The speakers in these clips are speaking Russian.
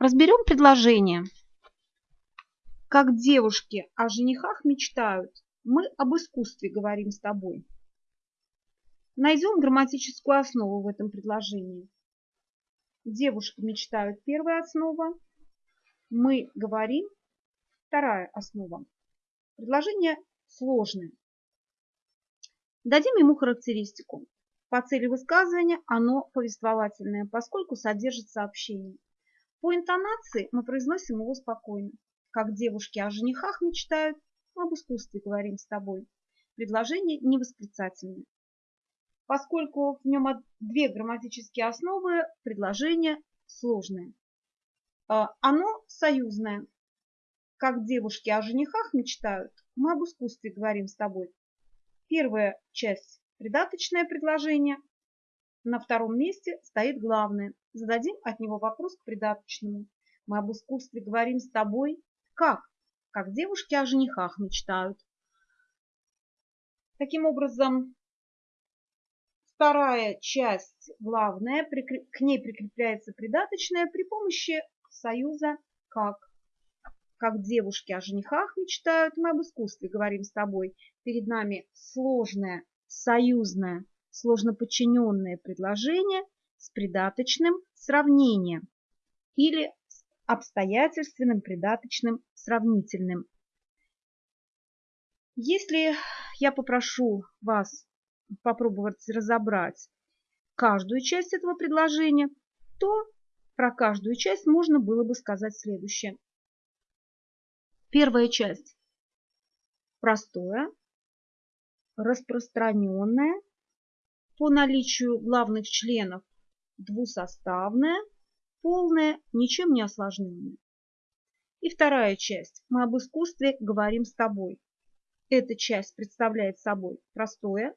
Разберем предложение. Как девушки о женихах мечтают, мы об искусстве говорим с тобой. Найдем грамматическую основу в этом предложении. Девушки мечтают первая основа, мы говорим вторая основа. Предложение сложное. Дадим ему характеристику. По цели высказывания оно повествовательное, поскольку содержит сообщение. По интонации мы произносим его спокойно. Как девушки о женихах мечтают, об искусстве говорим с тобой. Предложение невосклицательное. Поскольку в нем две грамматические основы, предложение сложное. А, оно союзное. Как девушки о женихах мечтают, мы об искусстве говорим с тобой. Первая часть – придаточное предложение. На втором месте стоит главное. Зададим от него вопрос к придаточному. Мы об искусстве говорим с тобой. Как? Как девушки о женихах мечтают. Таким образом, вторая часть главная, к ней прикрепляется придаточная при помощи союза как. Как девушки о женихах мечтают, мы об искусстве говорим с тобой. Перед нами сложное, союзное, сложно подчиненное предложение с придаточным сравнением или с обстоятельственным придаточным сравнительным. Если я попрошу вас попробовать разобрать каждую часть этого предложения, то про каждую часть можно было бы сказать следующее. Первая часть. Простое, распространенное, по наличию главных членов двусоставное, полное, ничем не осложненное. И вторая часть. Мы об искусстве говорим с тобой. Эта часть представляет собой простое,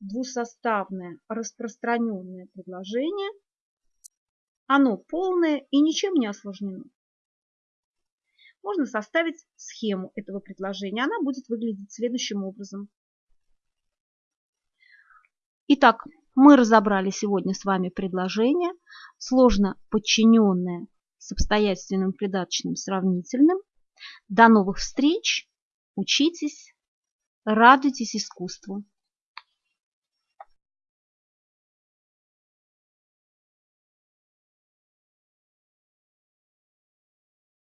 двусоставное, распространенное предложение. Оно полное и ничем не осложнено можно составить схему этого предложения. Она будет выглядеть следующим образом. Итак, мы разобрали сегодня с вами предложение, сложно подчиненное с обстоятельным придаточным сравнительным. До новых встреч, учитесь, радуйтесь искусству.